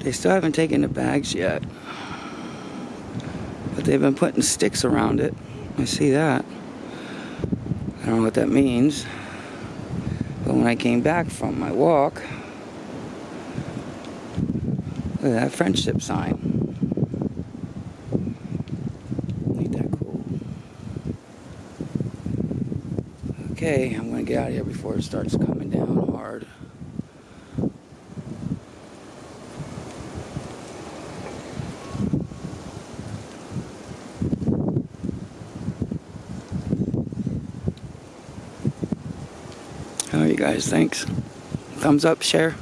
They still haven't taken the bags yet. But they've been putting sticks around it. I see that. I don't know what that means. But when I came back from my walk, look at that friendship sign. Okay, I'm gonna get out of here before it starts coming down hard. All right, you guys, thanks. Thumbs up, share.